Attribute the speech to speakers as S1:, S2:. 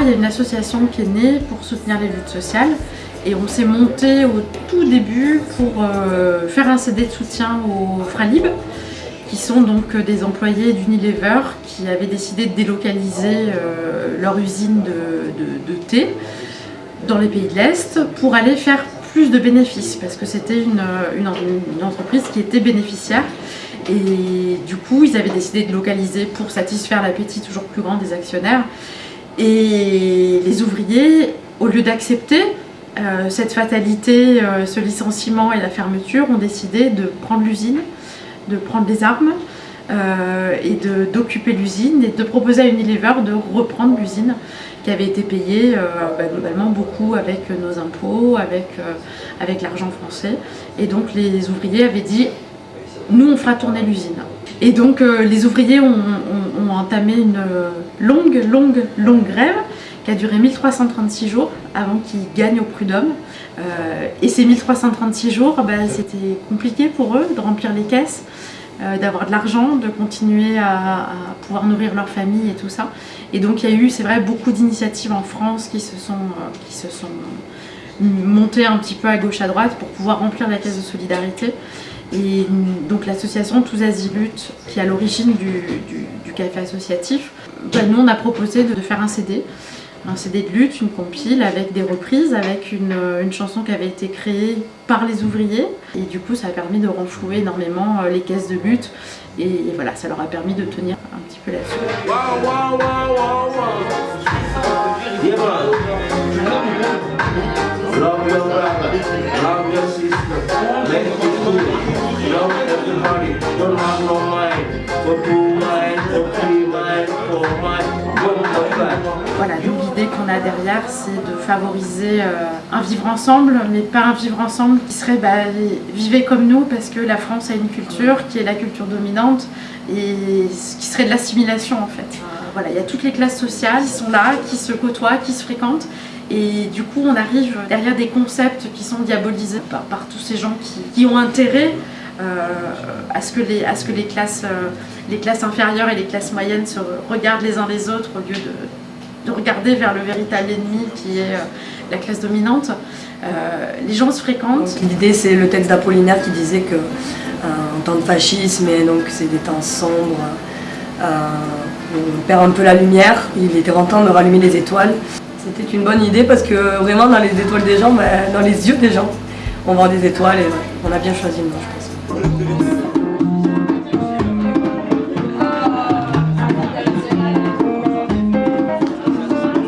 S1: il y a une association qui est née pour soutenir les luttes sociales. Et on s'est monté au tout début pour euh, faire un CD de soutien aux Fralib qui sont donc des employés d'Unilever qui avaient décidé de délocaliser euh, leur usine de, thé dans les pays de l'Est pour aller faire plus de bénéfices parce que c'était une, entreprise qui était bénéficiaire. Et du coup ils avaient décidé de localiser pour satisfaire l'appétit toujours plus grand des actionnaires et les ouvriers au lieu d'accepter euh, cette fatalité, euh, ce licenciement et la fermeture ont décidé de prendre l'usine de prendre des armes euh, et d'occuper l'usine et de proposer à Unilever de reprendre l'usine qui avait été payée euh, bah, globalement beaucoup avec nos impôts, avec, avec l'argent français. Et donc les ouvriers avaient dit nous on fera tourner l'usine. Et donc les ouvriers ont, entamé une longue, longue, longue grève qui a duré 1336 jours avant qu'ils gagnent au prud'homme. Euh, et ces 1336 jours, bah, c'était compliqué pour eux de remplir les caisses, euh, d'avoir de l'argent, de continuer à, pouvoir nourrir leur famille et tout ça. Et donc il y a eu, c'est vrai, beaucoup d'initiatives en France qui se, sont, euh, qui se sont montées un petit peu à gauche à droite pour pouvoir remplir la caisse de solidarité. Et donc l'association Tous Azimuts, qui est à l'origine du, café associatif, bah, nous on a proposé de faire un CD un CD de lutte, une compile avec des reprises, avec une, chanson qui avait été créée par les ouvriers. Et du coup, ça a permis de renflouer énormément euh, les caisses de lutte. Et, voilà, ça leur a permis de tenir un petit peu Voilà, l'idée qu'on a derrière, c'est de favoriser euh, un vivre ensemble, mais pas un vivre ensemble qui serait bah, vivez comme nous, parce que la France a une culture qui est la culture dominante, et qui serait de l'assimilation en fait. Voilà, il y a toutes les classes sociales qui sont là, qui se côtoient, qui se fréquentent, et du coup on arrive derrière des concepts qui sont diabolisés par, tous ces gens qui, ont intérêt à, ce que les, à ce que euh, les classes inférieures et les classes moyennes se regardent les uns les autres au lieu de de regarder vers le véritable ennemi qui est euh, la classe dominante. Euh, les gens se fréquentent.
S2: L'idée c'est le texte d'Apollinaire qui disait que euh, en temps de fascisme, et donc c'est des temps sombres, on perd un peu la lumière, il était grand temps de rallumer les étoiles. C'était une bonne idée parce que vraiment dans les étoiles des gens, ben, dans les yeux des gens, on voit des étoiles et on a bien choisi le nom je pense.